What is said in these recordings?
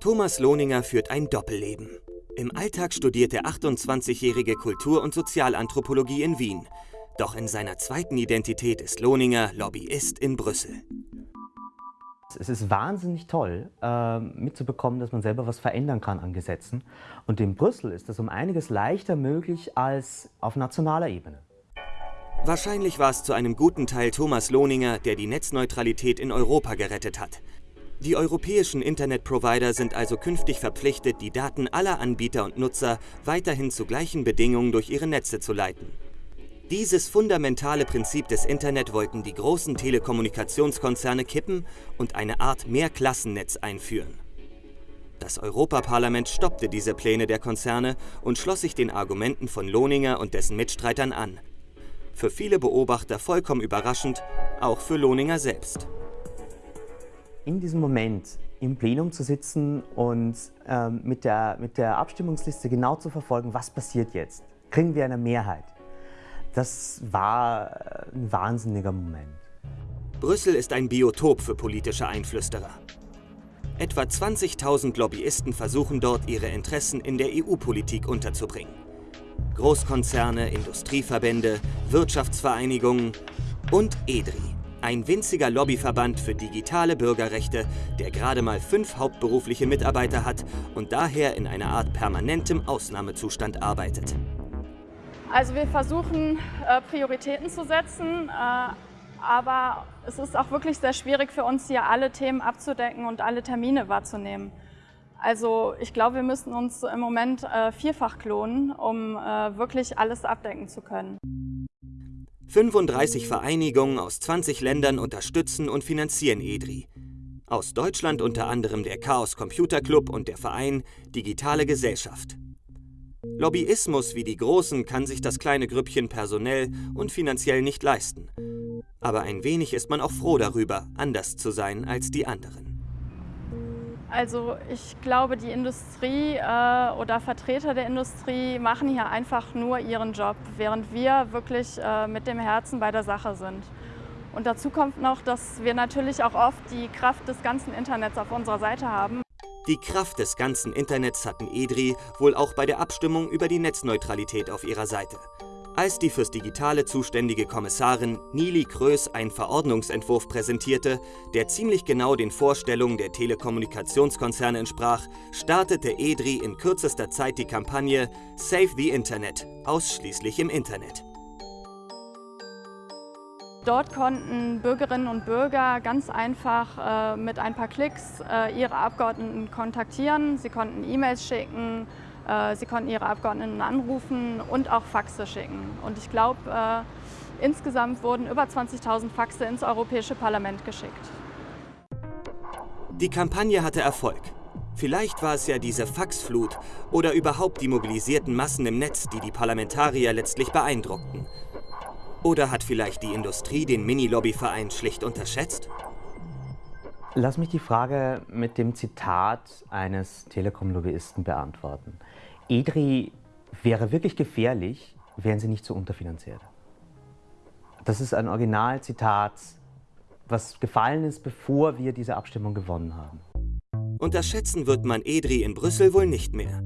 Thomas Lohninger führt ein Doppelleben. Im Alltag studiert der 28-jährige Kultur- und Sozialanthropologie in Wien. Doch in seiner zweiten Identität ist Lohninger Lobbyist in Brüssel. Es ist wahnsinnig toll, äh, mitzubekommen, dass man selber was verändern kann an Gesetzen. Und in Brüssel ist das um einiges leichter möglich als auf nationaler Ebene. Wahrscheinlich war es zu einem guten Teil Thomas Lohninger, der die Netzneutralität in Europa gerettet hat. Die europäischen Internetprovider sind also künftig verpflichtet, die Daten aller Anbieter und Nutzer weiterhin zu gleichen Bedingungen durch ihre Netze zu leiten. Dieses fundamentale Prinzip des Internet wollten die großen Telekommunikationskonzerne kippen und eine Art Mehrklassennetz einführen. Das Europaparlament stoppte diese Pläne der Konzerne und schloss sich den Argumenten von Lohninger und dessen Mitstreitern an. Für viele Beobachter vollkommen überraschend, auch für Lohninger selbst in diesem Moment im Plenum zu sitzen und ähm, mit, der, mit der Abstimmungsliste genau zu verfolgen, was passiert jetzt? Kriegen wir eine Mehrheit? Das war äh, ein wahnsinniger Moment. Brüssel ist ein Biotop für politische Einflüsterer. Etwa 20.000 Lobbyisten versuchen dort, ihre Interessen in der EU-Politik unterzubringen. Großkonzerne, Industrieverbände, Wirtschaftsvereinigungen und EDRI, ein winziger Lobbyverband für digitale Bürgerrechte, der gerade mal fünf hauptberufliche Mitarbeiter hat und daher in einer Art permanentem Ausnahmezustand arbeitet. Also wir versuchen äh, Prioritäten zu setzen, äh, aber es ist auch wirklich sehr schwierig für uns hier alle Themen abzudecken und alle Termine wahrzunehmen. Also ich glaube, wir müssen uns im Moment äh, vierfach klonen, um wirklich alles abdecken zu können. 35 Vereinigungen aus 20 Ländern unterstützen und finanzieren EDRI. Aus Deutschland unter anderem der Chaos Computer Club und der Verein Digitale Gesellschaft. Lobbyismus wie die Großen kann sich das kleine Grüppchen personell und finanziell nicht leisten. Aber ein wenig ist man auch froh darüber, anders zu sein als die anderen. Also ich glaube, die Industrie äh, oder Vertreter der Industrie machen hier einfach nur ihren Job, während wir wirklich äh, mit dem Herzen bei der Sache sind. Und dazu kommt noch, dass wir natürlich auch oft die Kraft des ganzen Internets auf unserer Seite haben. Die Kraft des ganzen Internets hatten EDRI wohl auch bei der Abstimmung über die Netzneutralität auf ihrer Seite. Als die fürs Digitale zuständige Kommissarin Nili Kröß einen Verordnungsentwurf präsentierte, der ziemlich genau den Vorstellungen der Telekommunikationskonzerne entsprach, startete EDRI in kürzester Zeit die Kampagne Save the Internet, ausschließlich im Internet. Dort konnten Bürgerinnen und Bürger ganz einfach äh, mit ein paar Klicks äh, ihre Abgeordneten kontaktieren. Sie konnten E-Mails schicken, sie konnten ihre Abgeordneten anrufen und auch Faxe schicken. Und ich glaube, äh, insgesamt wurden über 20.000 Faxe ins Europäische Parlament geschickt. Die Kampagne hatte Erfolg. Vielleicht war es ja diese Faxflut oder überhaupt die mobilisierten Massen im Netz, die die Parlamentarier letztlich beeindruckten. Oder hat vielleicht die Industrie den Mini-Lobbyverein schlicht unterschätzt? Lass mich die Frage mit dem Zitat eines Telekom-Lobbyisten beantworten. EDRI wäre wirklich gefährlich, wären sie nicht so unterfinanziert. Das ist ein Originalzitat, was gefallen ist, bevor wir diese Abstimmung gewonnen haben. Unterschätzen wird man EDRI in Brüssel wohl nicht mehr.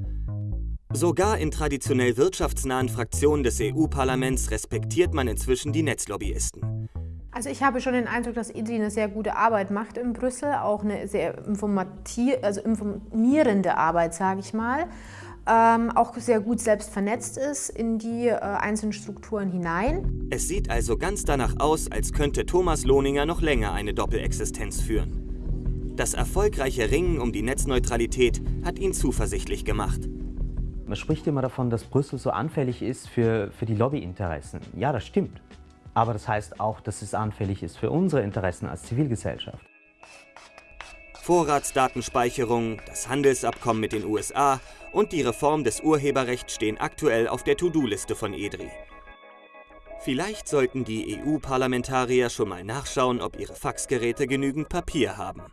Sogar in traditionell wirtschaftsnahen Fraktionen des EU-Parlaments respektiert man inzwischen die Netzlobbyisten. Also ich habe schon den Eindruck, dass IDRI eine sehr gute Arbeit macht in Brüssel, auch eine sehr also informierende Arbeit, sage ich mal. Ähm, auch sehr gut selbst vernetzt ist in die äh, einzelnen Strukturen hinein. Es sieht also ganz danach aus, als könnte Thomas Lohninger noch länger eine Doppelexistenz führen. Das erfolgreiche Ringen um die Netzneutralität hat ihn zuversichtlich gemacht. Man spricht immer davon, dass Brüssel so anfällig ist für, für die Lobbyinteressen. Ja, das stimmt. Aber das heißt auch, dass es anfällig ist für unsere Interessen als Zivilgesellschaft. Vorratsdatenspeicherung, das Handelsabkommen mit den USA und die Reform des Urheberrechts stehen aktuell auf der To-Do-Liste von EDRI. Vielleicht sollten die EU-Parlamentarier schon mal nachschauen, ob ihre Faxgeräte genügend Papier haben.